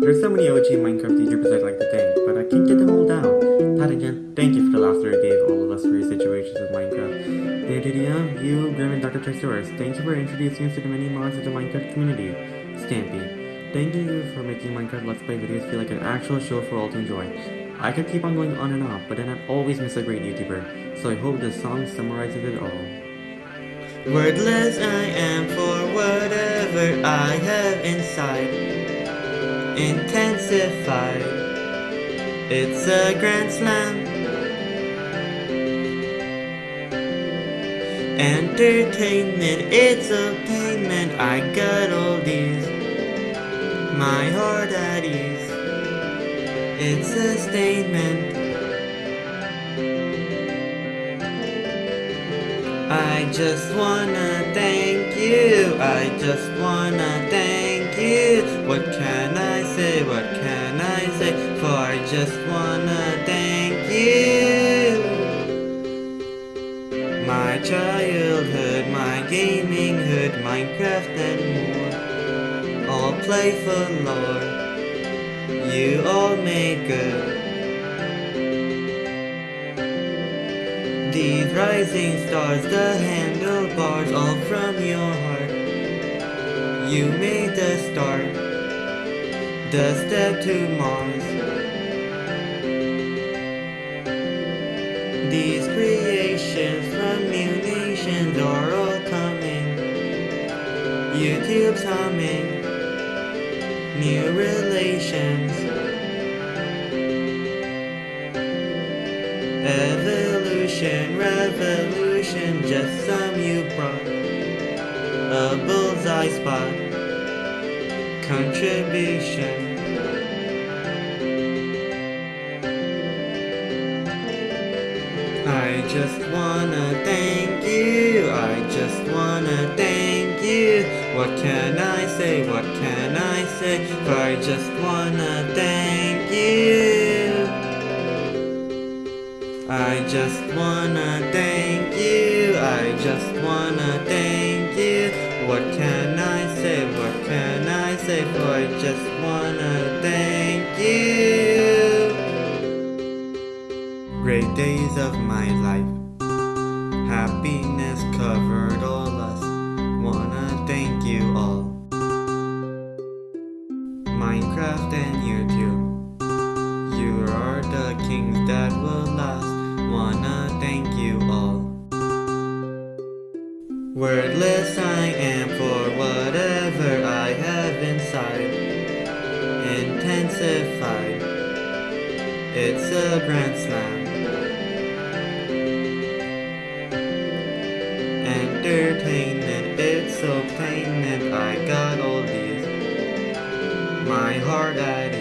There's so many OG Minecraft YouTubers I'd like to thank, but I can't get them all down. Pat and Jen, thank you for the laughter you gave all of us for your situations with Minecraft. DDDM, um, you, Grim, and Dr. Trayaurus, thank you for introducing us to the many mods of the Minecraft community. Stampy, thank you for making Minecraft Let's Play videos feel like an actual show for all to enjoy. I could keep on going on and on, but then I'd always miss a great YouTuber, so I hope this song summarizes it all. Wordless I am for whatever I have inside intensified. It's a grand slam. Entertainment, it's a payment. I got all these. My heart at ease. It's a statement. I just wanna thank you. I just wanna thank you. What can Minecraft and more. All playful lore. You all made good. These rising stars, the handlebars, all from your heart. You made the start, the step to Mars. These creations from new nations are all. YouTube's humming, new relations. Evolution, revolution, just some you brought. A bullseye spot, contribution. I just wanna thank you, I just wanna thank you. What can I say, what can I say? I just wanna thank you. I just wanna thank you, I just wanna thank you. What can I say, what can I say? I just wanna thank you. Great days of my life, happiness covered all you all. Minecraft and YouTube, you are the kings that will last. Wanna thank you all. Wordless I am for whatever I have inside. Intensified. It's a grand slam. My heart.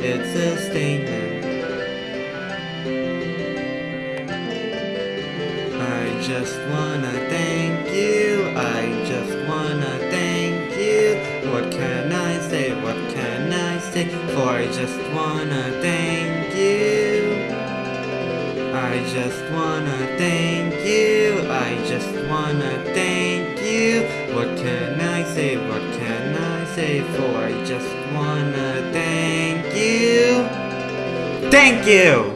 It's a statement. I just wanna thank you. I just wanna thank you. What can I say? What can I say? For I just wanna thank you. I just wanna thank you. I just wanna thank you. What can I say? What can I say? For I just wanna thank you. Thank you!